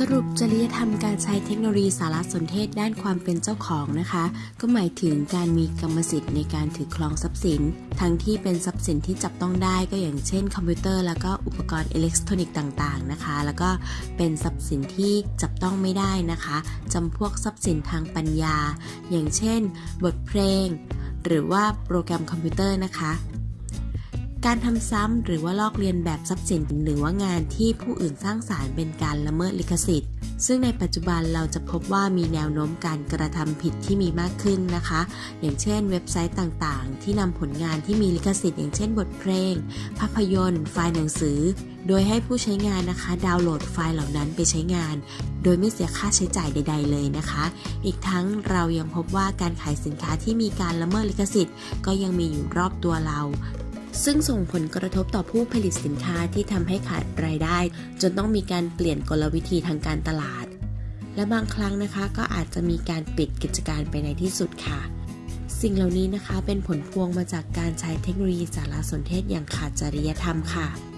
สรุปจริยธรรมการใช้เทคโนโลยีสารสนเทศด้านความเป็นเจ้าของนะคะ ก็หมายถึงการมีกรรมสิทธิ์ในการถือครองทรัพย์สิน ทั้งที่เป็นทรัพย์สินที่จับต้องได้ก็อย่างเช่น คอมพิวเตอร์แล้วก็อุปกรณ์อิเล็กทรอนิกส์ต่างๆนะคะ แล้วก็เป็นทรัพย์สินที่จับต้องไม่ได้นะคะจำพวกทรัพย์สินทางปัญญา อย่างเช่น บทเพลง หรือว่าโปรแกรมคอมพิวเตอร์นะคะ การทำซ้ำหรือว่าลอกเลียนแบบทรัพย์สินหรือว่างานที่ผู้อื่นสร้างสรรค์เป็นการละเมิดลิขสิทธิ์ ซึ่งในปัจจุบันเราจะพบว่ามีแนวโน้มการกระทำผิดที่มีมากขึ้นนะคะ อย่างเช่น เว็บไซต์ต่างๆ ที่นำผลงานที่มีลิขสิทธิ์อย่างเช่นบทเพลง ภาพยนตร์ ไฟล์หนังสือ โดยให้ผู้ใช้งานนะคะ ดาวน์โหลดไฟล์เหล่านั้นไปใช้งาน โดยไม่เสียค่าใช้จ่ายใด ๆ เลยนะคะ อีกทั้งเรายังพบว่าการขายสินค้าที่มีการละเมิดลิขสิทธิ์ ก็ยังมีอยู่รอบตัวเรา ซึ่งส่งผลกระทบต่อผู้ผลิตสินค้าที่ทำให้ขาดรายได้ จนต้องมีการเปลี่ยนกลวิธีทางการตลาด และบางครั้งนะคะก็อาจจะมีการปิดกิจการไปในที่สุดค่ะ สิ่งเหล่านี้นะคะเป็นผลพวงมาจากการใช้เทคโนโลยีสารสนเทศอย่างขาดจริยธรรมค่ะ